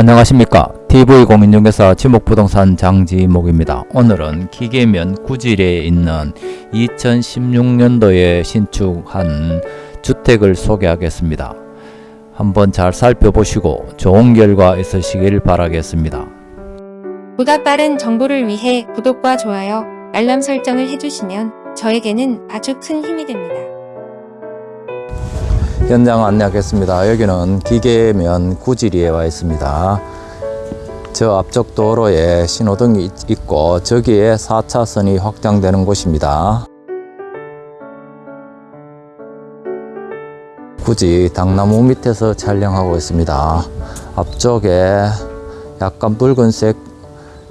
안녕하십니까 TV공인중개사 지목부동산 장지목입니다. 오늘은 기계면 구질에 있는 2016년도에 신축한 주택을 소개하겠습니다. 한번 잘 살펴보시고 좋은 결과 있으시길 바라겠습니다. 보다 빠른 정보를 위해 구독과 좋아요, 알람 설정을 해주시면 저에게는 아주 큰 힘이 됩니다. 현장 안내하겠습니다. 여기는 기계면 구질이에 와 있습니다. 저 앞쪽 도로에 신호등이 있- 있고 저기에 4차선이 확장되는 곳입니다. 굳이 당나무 밑에서 촬영하고 있습니다. 앞쪽에 약간 붉은색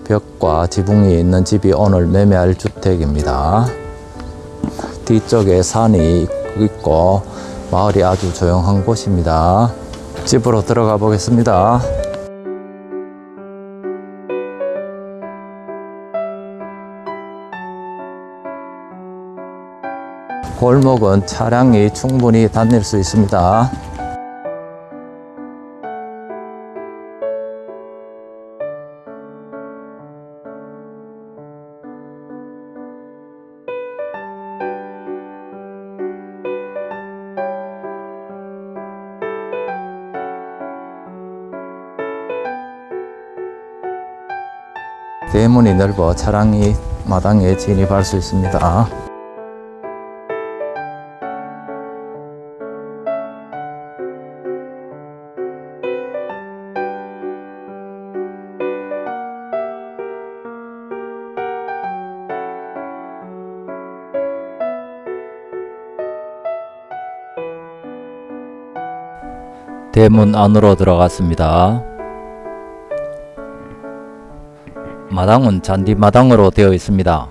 벽과 지붕이 있는 집이 오늘 매매할 주택입니다. 뒤쪽에 산이 있고 마을이 아주 조용한 곳입니다. 집으로 들어가 보겠습니다. 골목은 차량이 충분히 다닐 수 있습니다. 대문이 넓어 차량이 마당에 진입할 수 있습니다. 대문 안으로 들어갔습니다. 마당은 잔디 마당으로 되어 있습니다.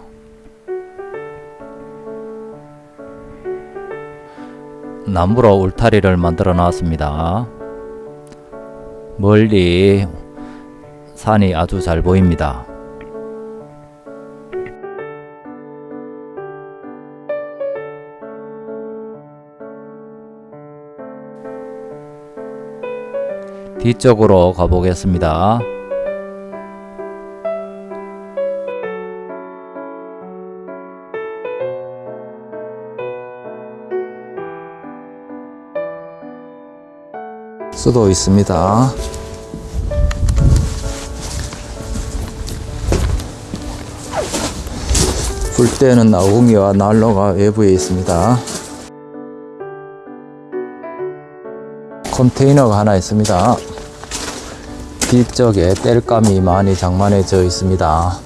나무로 울타리를 만들어 놨습니다. 멀리 산이 아주 잘 보입니다. 뒤쪽으로 가보겠습니다. 수도 있습니다. 불 때는 나우미와 난로가 외부에 있습니다. 컨테이너가 하나 있습니다. 뒤쪽에 땔감이 많이 장만해져 있습니다.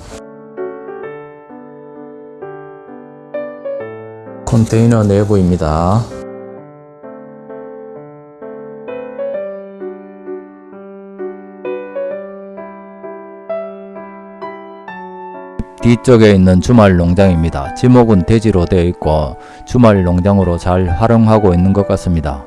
컨테이너 내부입니다. 뒤쪽에 있는 주말 농장입니다. 지목은 대지로 되어 있고 주말 농장으로 잘 활용하고 있는 것 같습니다.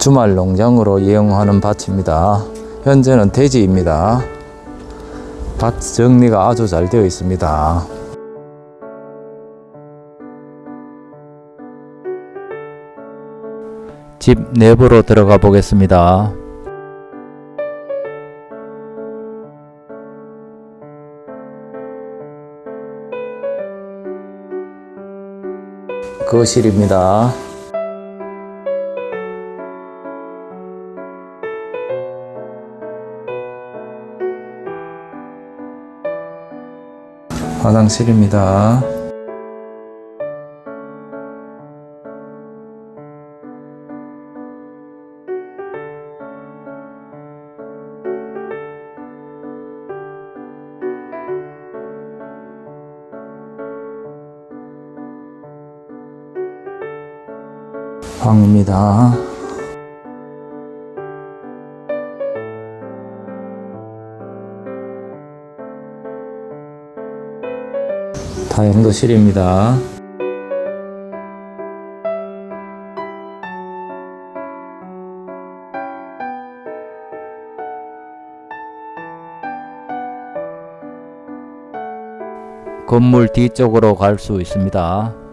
주말 농장으로 이용하는 밭입니다. 현재는 대지입니다. 밭 정리가 아주 잘 되어 있습니다. 집 내부로 들어가 보겠습니다. 거실입니다. 화장실입니다. 방입니다. 다용도실입니다. 건물 뒤쪽으로 갈 수 있습니다.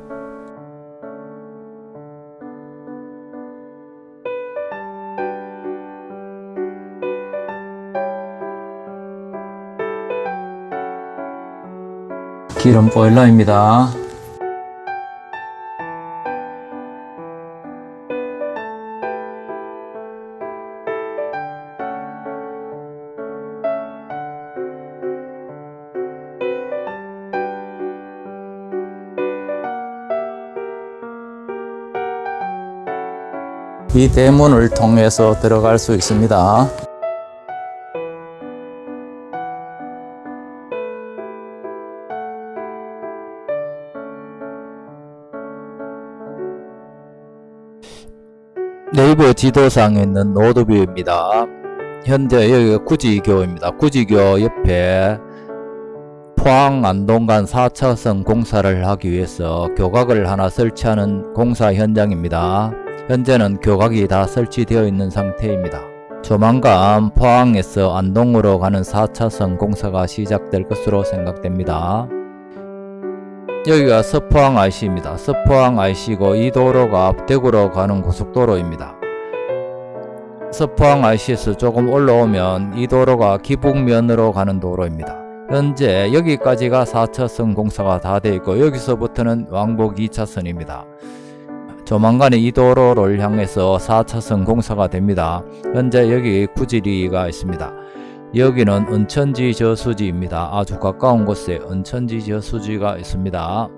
기름 보일러입니다. 이 대문을 통해서 들어갈 수 있습니다. 네이버 지도상에 있는 road view입니다. 현재 여기가 구지교입니다. 구지교 옆에 포항 안동간 4차선 공사를 하기 위해서 교각을 하나 설치하는 공사 현장입니다. 현재는 교각이 다 설치되어 있는 상태입니다. 조만간 포항에서 안동으로 가는 4차선 공사가 시작될 것으로 생각됩니다. 여기가 서포항 IC입니다. 서포항 IC고 이 도로가 대구로 가는 고속도로입니다. 서포항 IC에서 조금 올라오면 이 도로가 기북면으로 가는 도로입니다. 현재 여기까지가 4차선 공사가 다 되어 있고 여기서부터는 왕복 2차선입니다. 조만간에 이 도로를 향해서 4차선 공사가 됩니다. 현재 여기 구지리가 있습니다. 여기는 은천지 저수지입니다. 아주 가까운 곳에 은천지 저수지가 있습니다.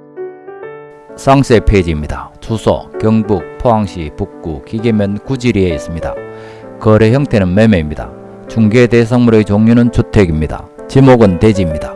상세 페이지입니다. 주소 경북 포항시 북구 기계면 구지리에 있습니다. 거래 형태는 매매입니다. 중개 대상물의 종류는 주택입니다. 지목은 대지입니다.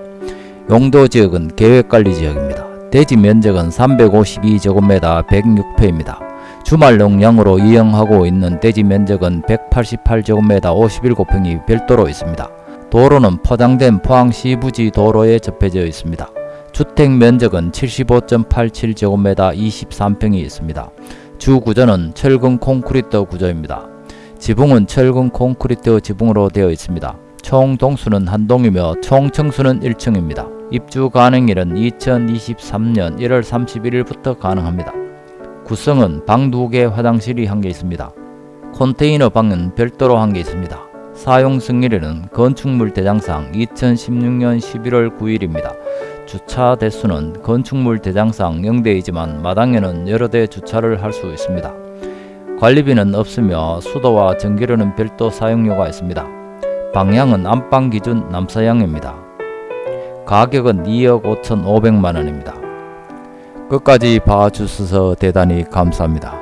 용도 지역은 계획관리 지역입니다. 대지 면적은 352제곱미터 106평입니다. 주말 농량으로 이용하고 있는 대지 면적은 188제곱미터 51평이 별도로 있습니다. 도로는 포장된 포항시 부지 도로에 접해져 있습니다. 주택 면적은 75.87제곱미터 23평이 있습니다. 주 구조는 철근 콘크리트 구조입니다. 지붕은 철근 콘크리트 지붕으로 되어 있습니다. 총 동수는 한 동이며 총 층수는 1층입니다. 입주 가능일은 2023년 1월 31일부터 가능합니다. 구성은 방 2개 화장실이 한 개 있습니다. 컨테이너 방은 별도로 한 개 있습니다. 사용 승일에는 건축물 대장상 2016년 11월 9일입니다. 주차 대수는 건축물 대장상 0대이지만 마당에는 여러 대 주차를 할 수 있습니다. 관리비는 없으며 수도와 전기료는 별도 사용료가 있습니다. 방향은 안방 기준 남서향입니다. 가격은 2억 5천 5백만 원입니다. 끝까지 봐주셔서 대단히 감사합니다.